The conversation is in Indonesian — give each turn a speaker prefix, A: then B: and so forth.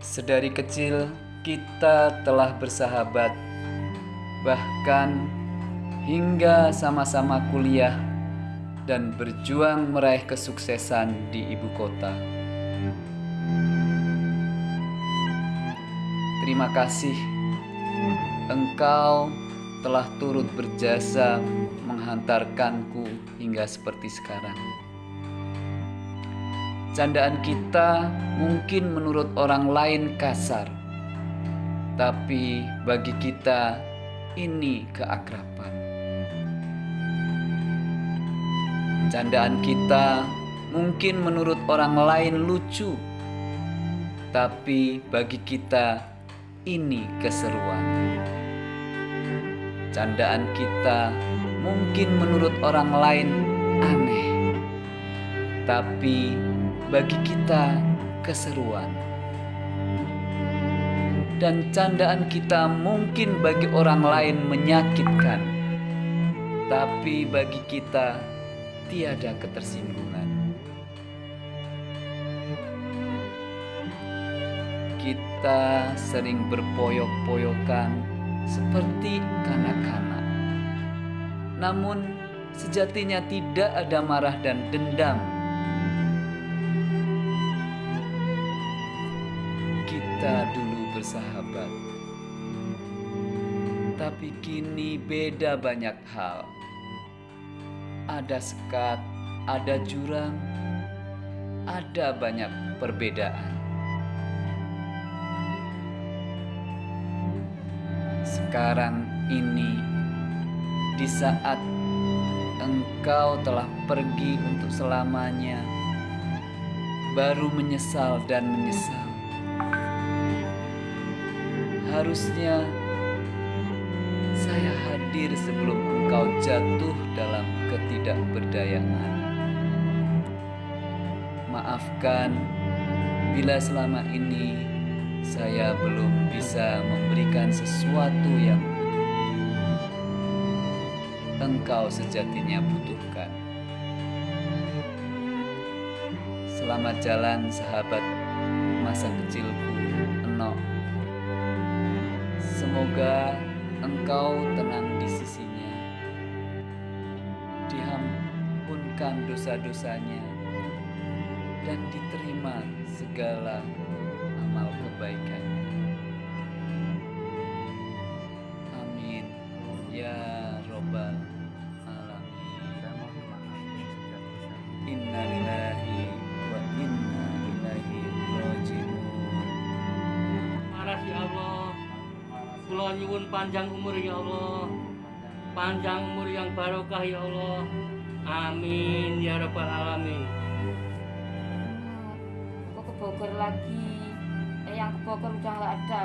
A: Sedari kecil kita telah bersahabat, bahkan hingga sama-sama kuliah dan berjuang meraih kesuksesan di ibu kota. Terima kasih, engkau telah turut berjasa menghantarkanku hingga seperti sekarang. Candaan kita mungkin menurut orang lain kasar, tapi bagi kita ini keakraban. Candaan kita mungkin menurut orang lain lucu, tapi bagi kita ini keseruan. Candaan kita mungkin menurut orang lain aneh, tapi bagi kita keseruan. Dan candaan kita mungkin bagi orang lain menyakitkan, tapi bagi kita tiada ketersinggungan. Kita sering berpoyok-poyokan seperti kanak-kanak. Namun sejatinya tidak ada marah dan dendam kita dulu bersahabat, tapi kini beda banyak hal. Ada sekat, ada jurang, ada banyak perbedaan. Sekarang ini, di saat engkau telah pergi untuk selamanya, baru menyesal dan menyesal Harusnya saya hadir sebelum engkau jatuh dalam ketidakberdayaan. Maafkan bila selama ini saya belum bisa memberikan sesuatu yang engkau sejatinya butuhkan. Selamat jalan sahabat masa kecilku, Eno. Semoga engkau tenang di sisinya, dihampunkan dosa-dosanya, dan diterima segala amal kebaikannya. Amin. Ya Robbal Alamin. Innalillahi
B: Kula nyuwun panjang umur ya Allah. Panjang umur yang barokah ya Allah. Amin ya rabbal alamin.
C: Kok ke Bogor lagi? Eh yang ke Bogor udah nggak ada.